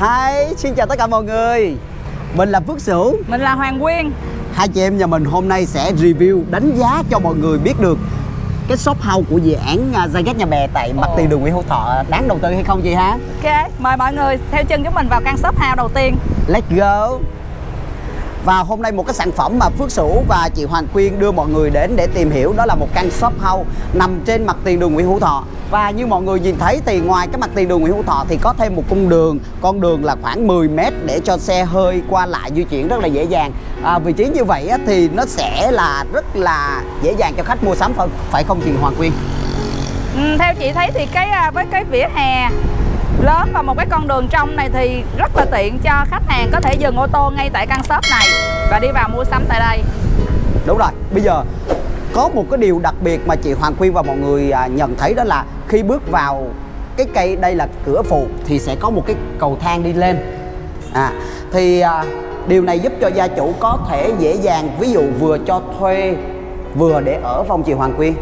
Hi, xin chào tất cả mọi người. Mình là Phước Sửu. Mình là Hoàng Quyên. Hai chị em nhà mình hôm nay sẽ review đánh giá cho mọi người biết được cái shop house của dự án Gia Ghét Nhà Bè tại mặt tiền đường Nguyễn Hữu Thọ. Đáng đầu tư hay không chị ha? Ok, mời mọi người theo chân chúng mình vào căn shop house đầu tiên. Let's go và hôm nay một cái sản phẩm mà Phước Sửu và chị Hoàng Quyên đưa mọi người đến để tìm hiểu đó là một căn shop house nằm trên mặt tiền đường Nguyễn Hữu Thọ. Và như mọi người nhìn thấy thì ngoài cái mặt tiền đường Nguyễn Hữu Thọ thì có thêm một cung đường. Con đường là khoảng 10 mét để cho xe hơi qua lại di chuyển rất là dễ dàng. À, Vị trí như vậy thì nó sẽ là rất là dễ dàng cho khách mua sắm phải- không chị Hoàng Quyên? ừ, Theo chị thấy thì cái à, với cái vỉa hè lớn và một cái con đường trong này thì rất là tiện cho khách hàng có thể dừng ô tô ngay tại căn shop này và đi vào mua sắm tại đây Đúng rồi, bây giờ có một cái điều đặc biệt mà chị Hoàng Quyên và mọi người à, nhận thấy đó là khi bước vào cái cây đây là cửa phụ thì sẽ có một cái cầu thang đi lên. À thì à, điều này giúp cho gia chủ có thể dễ dàng ví dụ vừa cho thuê vừa để ở phòng chị Hoàng Quyên.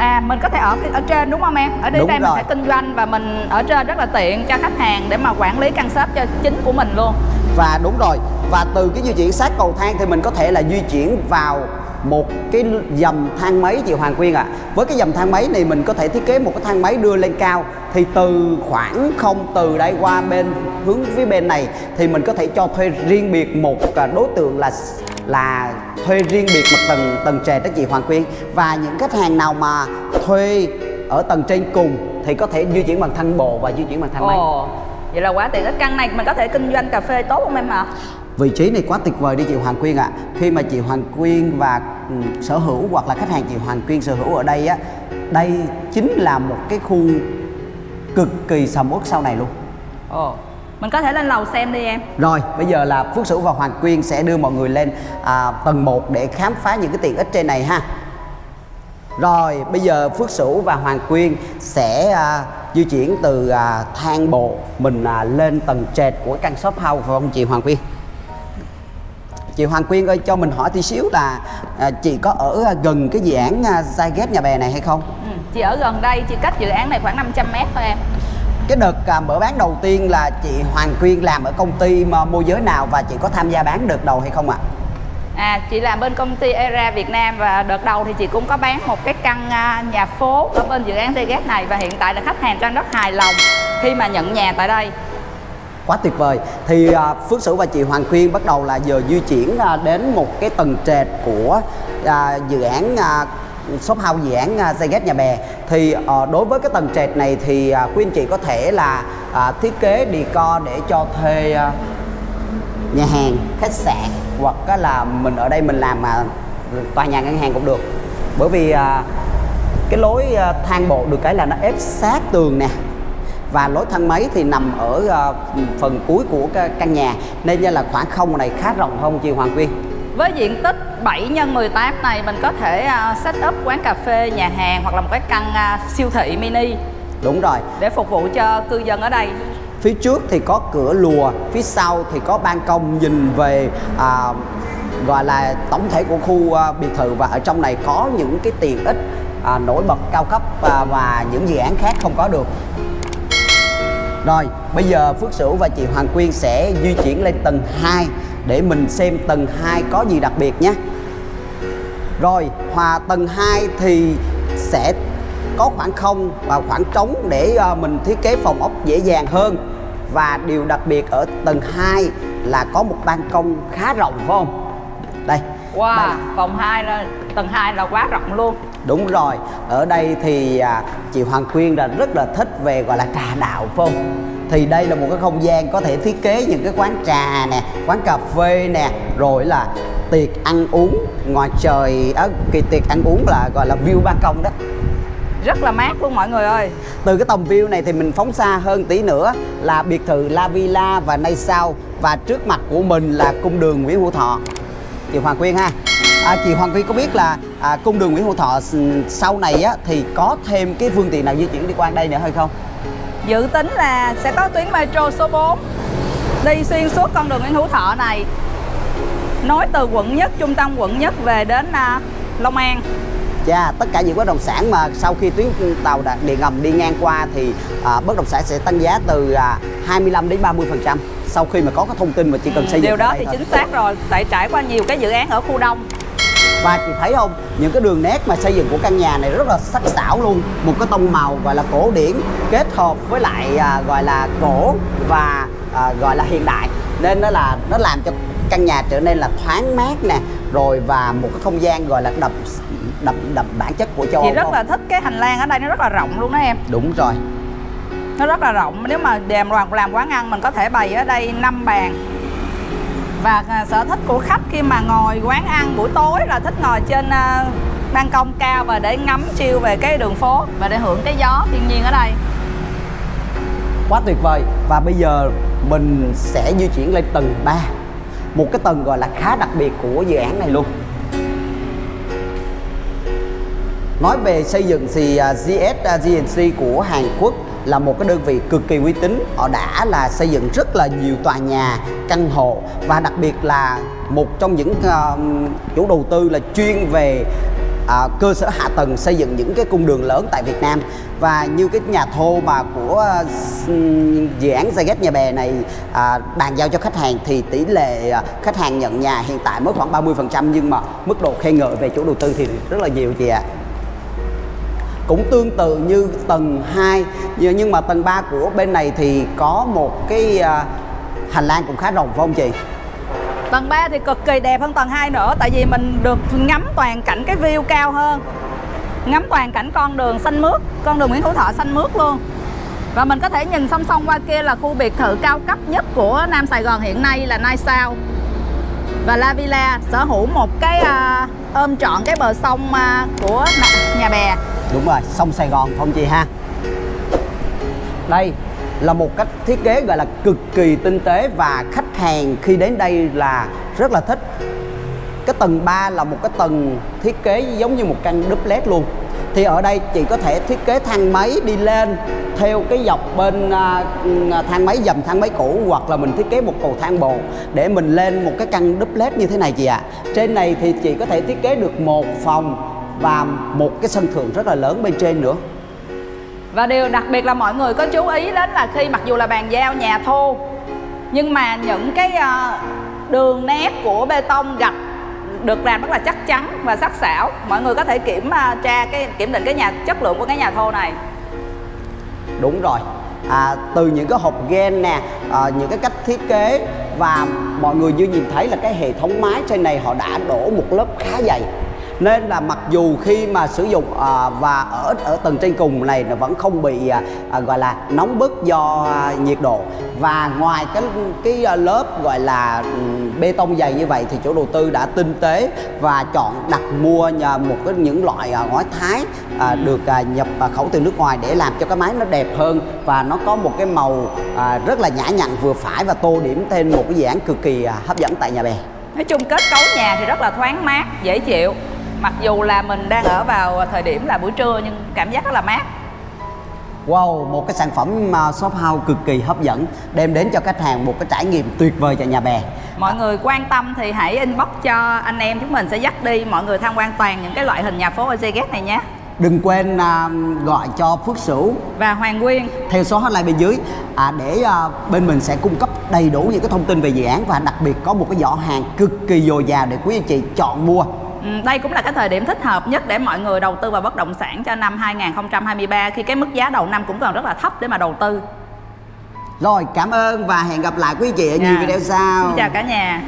À mình có thể ở ở trên đúng không em? Ở đây đây mình sẽ kinh doanh và mình ở trên rất là tiện cho khách hàng để mà quản lý căn shop cho chính của mình luôn Và đúng rồi, và từ cái di chuyển sát cầu thang thì mình có thể là di chuyển vào một cái dầm thang máy chị Hoàng Quyên ạ. Với cái dầm thang máy này mình có thể thiết kế một cái thang máy đưa lên cao thì từ khoảng không từ đây qua bên hướng phía bên này thì mình có thể cho thuê riêng biệt một à, đối tượng là là thuê riêng biệt một tầng tầng trệt đó chị Hoàng Quyên và những khách hàng nào mà thuê ở tầng trên cùng thì có thể di chuyển bằng thang bộ và di chuyển bằng thang máy. Ồ, vậy là quá tiện cái căn này mình có thể kinh doanh cà phê tốt không em ạ? Vị trí này quá tuyệt vời đi chị Hoàng Quyên ạ Khi mà chị Hoàng Quyên và ừ, sở hữu hoặc là khách hàng chị Hoàng Quyên sở hữu ở đây á Đây chính là một cái khu cực kỳ sầm uất sau này luôn Ồ, mình có thể lên lầu xem đi em Rồi bây giờ là Phước Sửu và Hoàng Quyên sẽ đưa mọi người lên à, tầng 1 để khám phá những cái tiện ích trên này ha Rồi bây giờ Phước Sửu và Hoàng Quyên sẽ à, di chuyển từ à, thang bộ mình à, lên tầng trệt của căn shop house phải không chị Hoàng Quyên? Chị Hoàng Quyên ơi cho mình hỏi tí xíu là à, chị có ở à, gần cái dự án à, Zyget nhà bè này hay không? ừ, Chị ở gần đây, chị cách dự án này khoảng 500 mét thôi em Cái đợt à, mở bán đầu tiên là chị Hoàng Quyên làm ở công ty mà môi giới nào và chị có tham gia bán đợt đầu hay không ạ? À, chị làm bên công ty ERA Việt Nam và đợt đầu thì chị cũng có bán một cái căn à, nhà phố ở bên dự án Tget này và hiện tại là khách hàng đang rất hài lòng khi mà nhận nhà tại đây. Quá tuyệt vời. Thì à, Phước Sửu và chị Hoàng Quyên bắt đầu là giờ di chuyển à, đến một cái tầng trệt của à, dự án à, shop house dự án à, nhà bè. Thì ờ, đối với cái tầng trệt này thì à, quý anh chị có thể là à, thiết kế decor để cho thuê à, nhà hàng, khách sạn hoặc là mình ở đây mình làm mà tòa nhà ngân hàng cũng được. Bởi vì cái lối thang bộ được cái là nó ép sát tường nè và lối thang máy thì nằm ở phần cuối của cái căn nhà nên là khoảng không này khá rộng không chị Hoàng Quyên với diện tích 7 x 18 này mình có thể à, set up quán cà phê, nhà hàng hoặc là một cái căn à, siêu thị mini đúng rồi. để phục vụ cho cư dân ở đây. phía trước thì có cửa lùa phía sau thì có ban công nhìn về à, gọi là tổng thể của khu à, biệt thự. Và ở trong này có những cái tiện ích à, nổi bật cao cấp à, và những dự án khác không có được. Rồi bây giờ Phước Sửu và chị Hoàng Quyên sẽ di chuyển lên tầng 2 để mình xem tầng 2 có gì đặc biệt nhé. Rồi hòa tầng 2 thì sẽ có khoảng không và khoảng trống để ờ, mình thiết kế phòng ốc dễ dàng hơn. Và điều đặc biệt ở tầng 2 là có một ban công khá rộng phải không? Đây. Wow, đây. phòng 2 là tầng 2 là quá rộng luôn. đúng rồi. Ở đây thì à, chị Hoàng Quyên là rất là thích về gọi là trà đạo phải không thì đây là một cái không gian có thể thiết kế những cái quán trà nè quán cà phê nè rồi là tiệc ăn uống. Ngoài trời á kỳ tiệc ăn uống là gọi là view ban công đó. Rất là mát luôn mọi người ơi. từ cái tầm view này thì mình phóng xa hơn tí nữa là biệt thự La Villa và Nay Sao và trước mặt của mình là cung đường Nguyễn Hữu Thọ. Chị Hoàng Quyên ha. À, chị Hoàng Quyên có biết là à, cung đường Nguyễn Hữu Thọ sau này á thì có thêm cái phương tiện nào di chuyển đi qua đây nữa hay không Dự tính là sẽ có tuyến metro số 4 đi xuyên suốt con đường Nguyễn Hữu Thọ này. Nối từ quận nhất trung tâm quận nhất về đến à, Long An. Dạ, tất cả những bất động sản mà sau khi tuyến tàu điện ngầm đi ngang qua thì à, bất động sản sẽ tăng giá từ à, 25 đến 30 phần trăm. Sau khi mà có cái thông tin mà chỉ cần xây dựng điều đó thì thôi. chính xác rồi tại trải qua nhiều cái dự án ở khu đông và chị thấy không? Những cái đường nét mà xây dựng của căn nhà này rất là sắc sảo luôn. Một cái tông màu gọi là cổ điển kết hợp với lại à, gọi là cổ và à, gọi là hiện đại. Nên nó là nó làm cho căn nhà trở nên là thoáng mát nè rồi và một cái không gian gọi là đậm đậm đậm bản chất của châu chị Âu rất không? là thích cái hành lang ở đây nó rất là rộng luôn đó em. Đúng rồi. Nó rất là rộng. Nếu mà làm làm làm quán ăn mình có thể bày ở đây 5 bàn và à, sở thích của khách khi mà ngồi quán ăn buổi tối là thích ngồi trên à, ban công cao và để ngắm chiêu về cái đường phố và để hưởng cái gió thiên nhiên ở đây. Quá tuyệt vời. Và bây giờ mình sẽ di chuyển lên tầng 3 một cái tầng gọi là khá đặc biệt của dự án này luôn. Nói về xây dựng thì à, GS à, GNC của Hàn Quốc là một cái đơn vị cực kỳ uy tín. Họ đã là xây dựng rất là nhiều tòa nhà căn hộ và đặc biệt là một trong những uh, chủ đầu tư là chuyên về à, cơ sở hạ tầng xây dựng những cái cung đường lớn tại Việt Nam. Và như cái nhà thô mà của dự án Zagat Nhà Bè này à, bàn giao cho khách hàng thì tỷ lệ à, khách hàng nhận nhà hiện tại mới khoảng 30% nhưng mà mức độ khen ngợi về chủ đầu tư thì rất là nhiều chị ạ cũng tương tự như tầng 2 nhưng mà tầng 3 của bên này thì có một cái à, hành lang cũng khá rộng phải không chị? tầng 3 thì cực kỳ đẹp hơn tầng 2 nữa tại vì mình được ngắm toàn cảnh cái view cao hơn. Ngắm toàn cảnh con đường xanh mướt con đường Nguyễn Hữu Thọ xanh mướt luôn. Và mình có thể nhìn song song qua kia là khu biệt thự cao cấp nhất của Nam Sài Gòn hiện nay là Nai Sao. Và La Villa sở hữu một cái uh, ôm trọn cái bờ sông uh, của nhà bè. Đúng rồi, sông Sài Gòn không chị ha? Đây là một cách thiết kế gọi là cực kỳ tinh tế và khách hàng khi đến đây là rất là thích. Cái tầng 3 là một cái tầng thiết kế giống như một căn duplex luôn. Thì ở đây chị có thể thiết kế thang máy đi lên theo cái dọc bên à, à, thang máy dầm thang máy cũ hoặc là mình thiết kế một cầu thang bộ để mình lên một cái căn duplex như thế này chị ạ. Trên này thì chị có thể thiết kế được một phòng và một cái sân thượng rất là lớn bên trên nữa. Và điều đặc biệt là mọi người có chú ý đến là khi mặc dù là bàn giao nhà thô Nhưng mà những cái ờ, đường nét của bê tông gạch được làm rất là chắc chắn và sắc sảo Mọi người có thể kiểm ờ, tra cái kiểm định cái nhà chất lượng của cái nhà thô này Đúng rồi. À, từ những cái hộp gen nè, à, những cái cách thiết kế và mọi người như nhìn thấy là cái hệ thống mái trên này họ đã đổ một lớp khá dày. Nên là mặc dù khi mà sử dụng à, và ở ở tầng trên cùng này nó vẫn không bị à, à, gọi là nóng bức do à, nhiệt độ và ngoài cái cái à, lớp gọi là ừ, bê tông dày như vậy thì chủ đầu tư đã tinh tế và chọn đặt mua nhờ một cái những loại à, ngói thái à, được à, nhập à, khẩu từ nước ngoài để làm cho cái máy nó đẹp hơn và nó có một cái màu à, rất là nhã nhặn vừa phải và tô điểm thêm một cái dự án cực kỳ à, hấp dẫn tại nhà bè. Nói chung kết cấu nhà thì rất là thoáng mát, dễ chịu Mặc dù là mình đang ở vào thời điểm là buổi trưa nhưng cảm giác rất là mát Wow, một cái sản phẩm à, shop house cực kỳ hấp dẫn đem đến cho khách hàng một cái trải nghiệm tuyệt vời cho nhà bè. Mọi người quan tâm thì hãy inbox cho anh em chúng mình sẽ dắt đi mọi người tham quan toàn những cái loại hình nhà phố ở Zeget này nhé Đừng quên à, gọi cho Phước Sửu Và Hoàng Nguyên theo số hotline bên dưới à, để à, bên mình sẽ cung cấp đầy đủ những cái thông tin về dự án và đặc biệt có một cái giỏ hàng cực kỳ dồi dào để quý anh chị chọn mua. Ừ, Đây cũng là cái thời điểm thích hợp nhất để mọi người đầu tư vào bất động sản cho năm 2023 khi cái mức giá đầu năm cũng còn rất là thấp để mà đầu tư. Rồi, cảm ơn và hẹn gặp lại quý chị ở nhiều Dạ. video sau. Xin chào cả nhà.